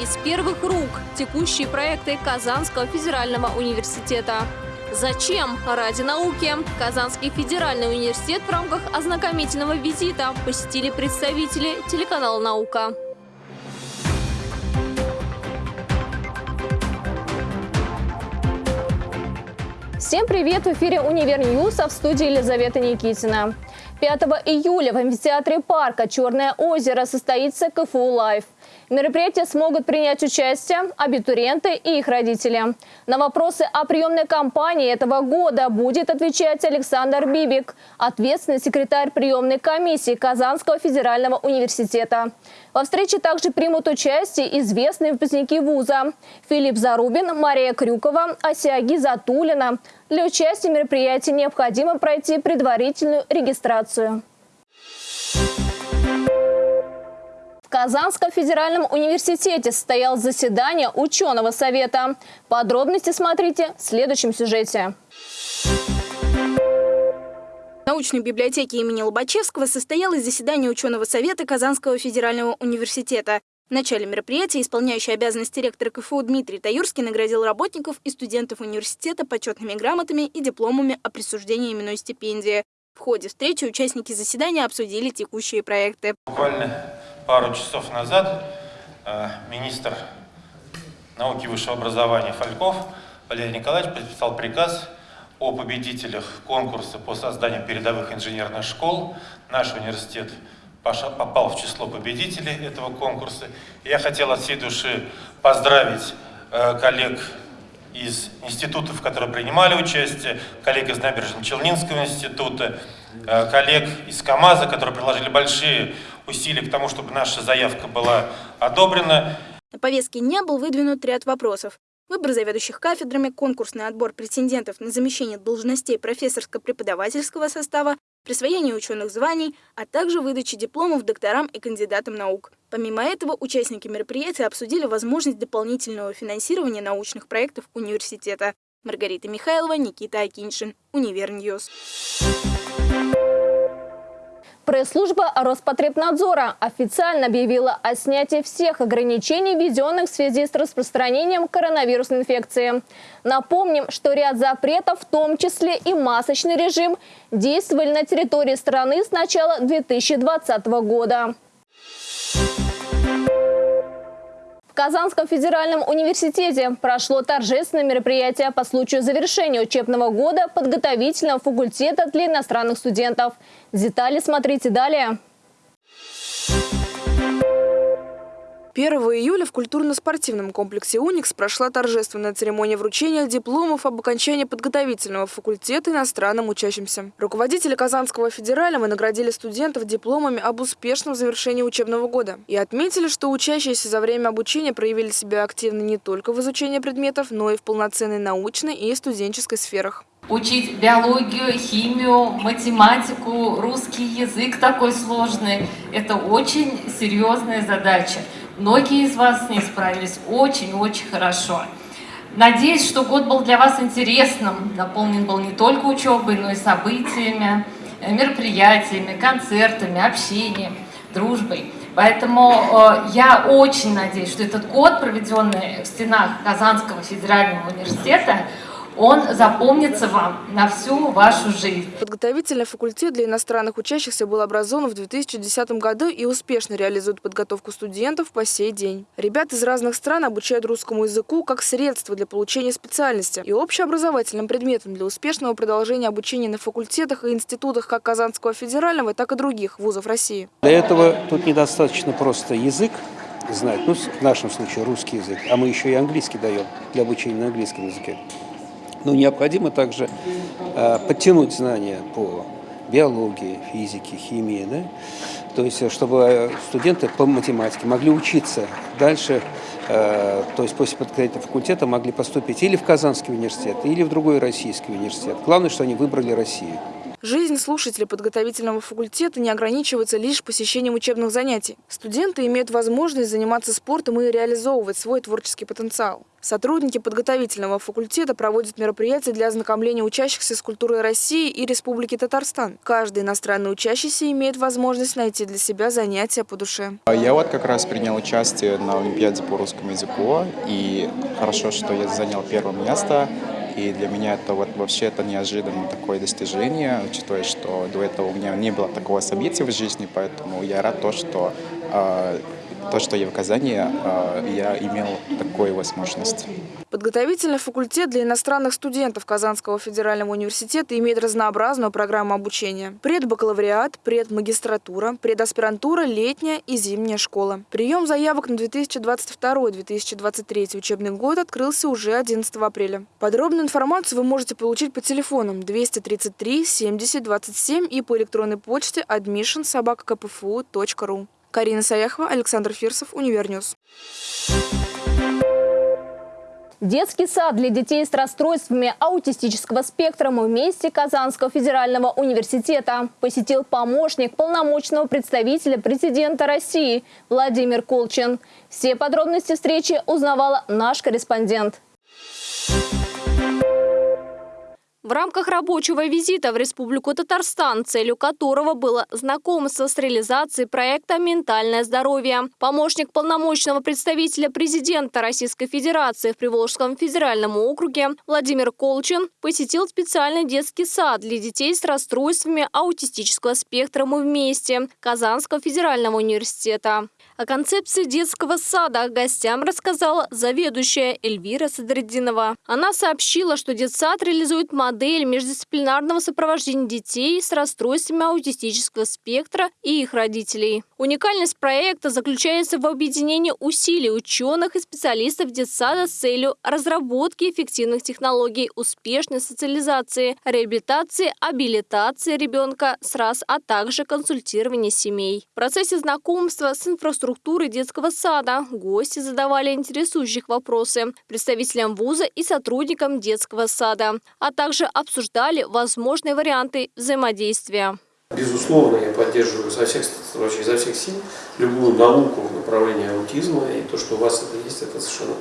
из первых рук текущие проекты Казанского федерального университета. Зачем? Ради науки. Казанский федеральный университет в рамках ознакомительного визита посетили представители телеканала «Наука». Всем привет! В эфире «Универ News», а в студии Елизавета Никитина. 5 июля в амфитеатре парка «Черное озеро» состоится КФУ «Live». В мероприятии смогут принять участие абитуриенты и их родители. На вопросы о приемной кампании этого года будет отвечать Александр Бибик, ответственный секретарь приемной комиссии Казанского федерального университета. Во встрече также примут участие известные выпускники вуза Филипп Зарубин, Мария Крюкова, Асиаги Затулина. Для участия в мероприятии необходимо пройти предварительную регистрацию. В Казанском федеральном университете состоялось заседание ученого совета. Подробности смотрите в следующем сюжете. В научной библиотеке имени Лобачевского состоялось заседание ученого совета Казанского федерального университета. В начале мероприятия исполняющий обязанности ректора КФУ Дмитрий Таюрский наградил работников и студентов университета почетными грамотами и дипломами о присуждении именной стипендии. В ходе встречи участники заседания обсудили текущие проекты. Буквально пару часов назад э, министр науки и высшего образования Фальков Валерий Николаевич подписал приказ о победителях конкурса по созданию передовых инженерных школ. Наш университет попал в число победителей этого конкурса. Я хотел от всей души поздравить э, коллег из институтов, которые принимали участие, коллег из Набережно-Челнинского института, э, коллег из КАМАЗа, которые приложили большие усилий к тому, чтобы наша заявка была одобрена. На повестке дня был выдвинут ряд вопросов. Выбор заведующих кафедрами, конкурсный отбор претендентов на замещение должностей профессорско-преподавательского состава, присвоение ученых званий, а также выдача дипломов докторам и кандидатам наук. Помимо этого, участники мероприятия обсудили возможность дополнительного финансирования научных проектов университета. Маргарита Михайлова, Никита Акиншин, Универ News. Пресс-служба Роспотребнадзора официально объявила о снятии всех ограничений, введенных в связи с распространением коронавирусной инфекции. Напомним, что ряд запретов, в том числе и масочный режим, действовали на территории страны с начала 2020 года. Казанском федеральном университете прошло торжественное мероприятие по случаю завершения учебного года подготовительного факультета для иностранных студентов. Детали смотрите далее. 1 июля в культурно-спортивном комплексе «Уникс» прошла торжественная церемония вручения дипломов об окончании подготовительного факультета иностранным учащимся. Руководители Казанского федерального наградили студентов дипломами об успешном завершении учебного года и отметили, что учащиеся за время обучения проявили себя активно не только в изучении предметов, но и в полноценной научной и студенческой сферах учить биологию, химию, математику, русский язык такой сложный. Это очень серьезная задача. Многие из вас с ней справились очень-очень хорошо. Надеюсь, что год был для вас интересным, наполнен был не только учебой, но и событиями, мероприятиями, концертами, общением, дружбой. Поэтому э, я очень надеюсь, что этот год, проведенный в стенах Казанского федерального университета, он запомнится вам на всю вашу жизнь. Подготовительный факультет для иностранных учащихся был образован в 2010 году и успешно реализует подготовку студентов по сей день. Ребят из разных стран обучают русскому языку как средство для получения специальности и общеобразовательным предметом для успешного продолжения обучения на факультетах и институтах как Казанского федерального, так и других вузов России. Для этого тут недостаточно просто язык, знать, ну, в нашем случае русский язык, а мы еще и английский даем для обучения на английском языке. Но необходимо также э, подтянуть знания по биологии, физике, химии, да? то есть чтобы студенты по математике могли учиться дальше, э, то есть после подготовительного факультета могли поступить или в Казанский университет, или в другой российский университет. Главное, что они выбрали Россию. Жизнь слушателей подготовительного факультета не ограничивается лишь посещением учебных занятий. Студенты имеют возможность заниматься спортом и реализовывать свой творческий потенциал. Сотрудники подготовительного факультета проводят мероприятия для ознакомления учащихся с культурой России и Республики Татарстан. Каждый иностранный учащийся имеет возможность найти для себя занятия по душе. Я вот как раз принял участие на Олимпиаде по русскому языку, и хорошо, что я занял первое место. И для меня это вот вообще это неожиданное такое достижение, учитывая, что до этого у меня не было такого события в жизни, поэтому я рад то, что э, то, что я в Казани, э, я имел такую возможность. Подготовительный факультет для иностранных студентов Казанского федерального университета имеет разнообразную программу обучения. Предбакалавриат, предмагистратура, предаспирантура, летняя и зимняя школа. Прием заявок на 2022-2023 учебный год открылся уже 11 апреля. Подробную информацию вы можете получить по телефонам 233 70 27 и по электронной почте admission собака kpfu.ru. Карина Саяхова, Александр Фирсов, Универ News. Детский сад для детей с расстройствами аутистического спектра вместе Казанского федерального университета посетил помощник полномочного представителя президента России Владимир Колчин. Все подробности встречи узнавала наш корреспондент. В рамках рабочего визита в Республику Татарстан, целью которого было знакомство с реализацией проекта «Ментальное здоровье», помощник полномочного представителя президента Российской Федерации в Приволжском федеральном округе Владимир Колчин посетил специальный детский сад для детей с расстройствами аутистического спектра «Мы вместе» Казанского федерального университета. О концепции детского сада гостям рассказала заведующая Эльвира Садреддинова. Она сообщила, что детсад реализует модель междисциплинарного сопровождения детей с расстройствами аутистического спектра и их родителей. Уникальность проекта заключается в объединении усилий ученых и специалистов детсада с целью разработки эффективных технологий успешной социализации, реабилитации, абилитации ребенка с раз, а также консультирования семей. В процессе знакомства с инфраструктурой детского сада. Гости задавали интересующих вопросы представителям вуза и сотрудникам детского сада, а также обсуждали возможные варианты взаимодействия. Безусловно, я поддерживаю изо всех, вообще изо всех сил любую науку в направлении аутизма, и то, что у вас это есть, это совершенно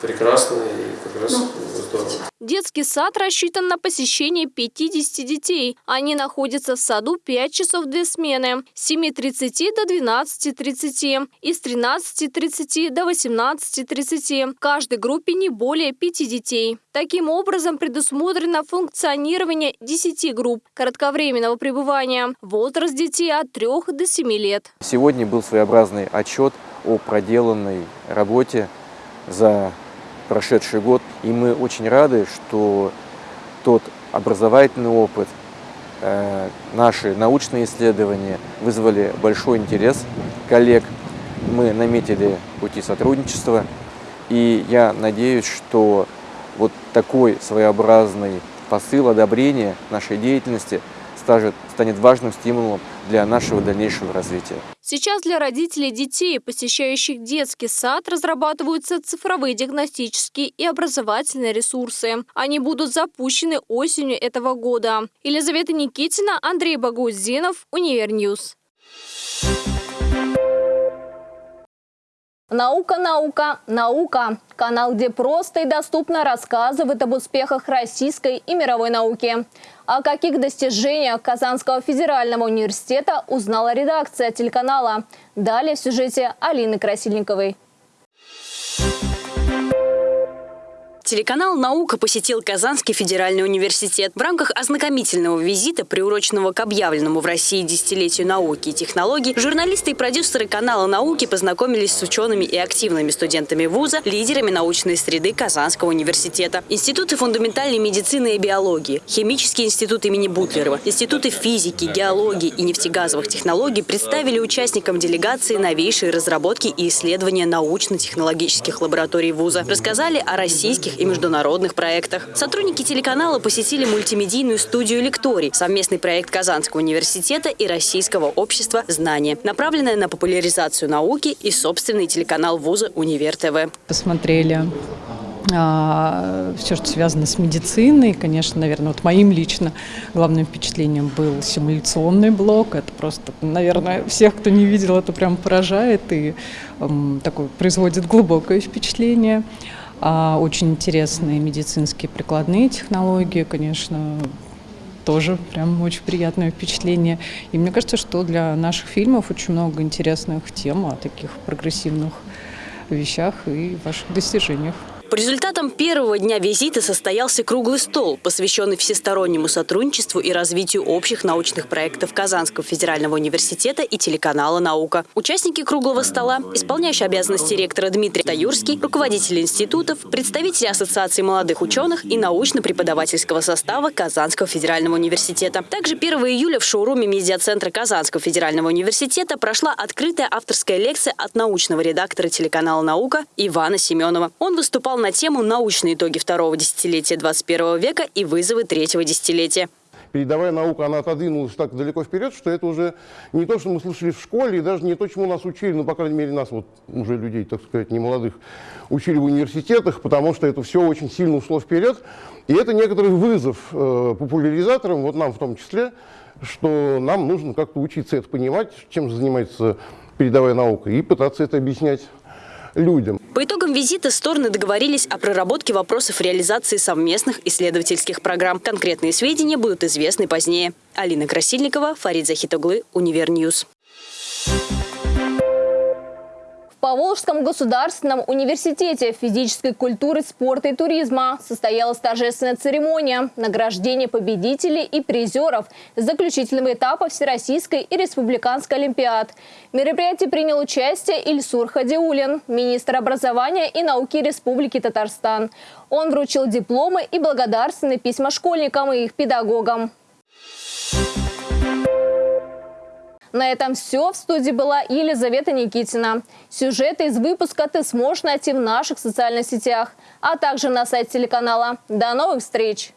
прекрасно и как раз ну, здорово. Детский сад рассчитан на посещение 50 детей. Они находятся в саду 5 часов две смены с 7.30 до 12.30 и с 13.30 до 18.30. В каждой группе не более 5 детей. Таким образом, предусмотрено функционирование 10 групп кратковременного пребывания. Возраст детей от 3 до 7 лет. Сегодня был своеобразный отчет о проделанной работе за прошедший год. И мы очень рады, что тот образовательный опыт, э, наши научные исследования вызвали большой интерес коллег. Мы наметили пути сотрудничества. И я надеюсь, что вот такой своеобразный посыл одобрения нашей деятельности станет важным стимулом для нашего дальнейшего развития. Сейчас для родителей детей, посещающих детский сад, разрабатываются цифровые диагностические и образовательные ресурсы. Они будут запущены осенью этого года. Елизавета Никитина, Андрей Багузинов, Универ News. Наука, наука, наука. Канал, где просто и доступно рассказывают об успехах российской и мировой науки. О каких достижениях Казанского федерального университета узнала редакция телеканала. Далее в сюжете Алины Красильниковой. Телеканал «Наука» посетил Казанский федеральный университет. В рамках ознакомительного визита, приуроченного к объявленному в России десятилетию науки и технологий, журналисты и продюсеры канала «Науки» познакомились с учеными и активными студентами вуза, лидерами научной среды Казанского университета. Институты фундаментальной медицины и биологии, Химический институт имени Бутлерова, институты физики, геологии и нефтегазовых технологий представили участникам делегации новейшие разработки и исследования научно-технологических лабораторий вуза. Рассказали о российских и международных проектах. Сотрудники телеканала посетили мультимедийную студию «Лекторий» – совместный проект Казанского университета и Российского общества знания, направленная на популяризацию науки и собственный телеканал вуза «Универ ТВ». Посмотрели а, все, что связано с медициной. Конечно, наверное, вот моим лично главным впечатлением был симуляционный блок. Это просто, наверное, всех, кто не видел, это прям поражает и эм, такое производит глубокое впечатление. А, очень интересные медицинские прикладные технологии, конечно, тоже прям очень приятное впечатление. И мне кажется, что для наших фильмов очень много интересных тем о таких прогрессивных вещах и ваших достижениях. По результатам первого дня визита состоялся круглый стол, посвященный всестороннему сотрудничеству и развитию общих научных проектов Казанского федерального университета и телеканала «Наука». Участники круглого стола – исполняющий обязанности ректора Дмитрий Таюрский, руководители институтов, представители Ассоциации молодых ученых и научно-преподавательского состава Казанского федерального университета. Также 1 июля в шоуруме медиацентра Казанского федерального университета прошла открытая авторская лекция от научного редактора телеканала «Наука» Ивана Семенова. Он выступал на тему «Научные итоги второго десятилетия 21 века и вызовы третьего десятилетия». Передовая наука, она отодвинулась так далеко вперед, что это уже не то, что мы слышали в школе, и даже не то, чему нас учили, ну, по крайней мере, нас, вот уже людей, так сказать, не молодых, учили в университетах, потому что это все очень сильно ушло вперед. И это некоторый вызов э, популяризаторам, вот нам в том числе, что нам нужно как-то учиться это понимать, чем же занимается передовая наука, и пытаться это объяснять людям. По итогам визита стороны договорились о проработке вопросов реализации совместных исследовательских программ. Конкретные сведения будут известны позднее. Алина Красильникова, Фарид Захитоглы, Универ News. Поволжском государственном университете физической культуры, спорта и туризма состоялась торжественная церемония награждения победителей и призеров заключительного этапа Всероссийской и Республиканской Олимпиад. В мероприятии принял участие Ильсур Хадиулин, министр образования и науки Республики Татарстан. Он вручил дипломы и благодарственные письма школьникам и их педагогам. На этом все. В студии была Елизавета Никитина. Сюжеты из выпуска ты сможешь найти в наших социальных сетях, а также на сайте телеканала. До новых встреч!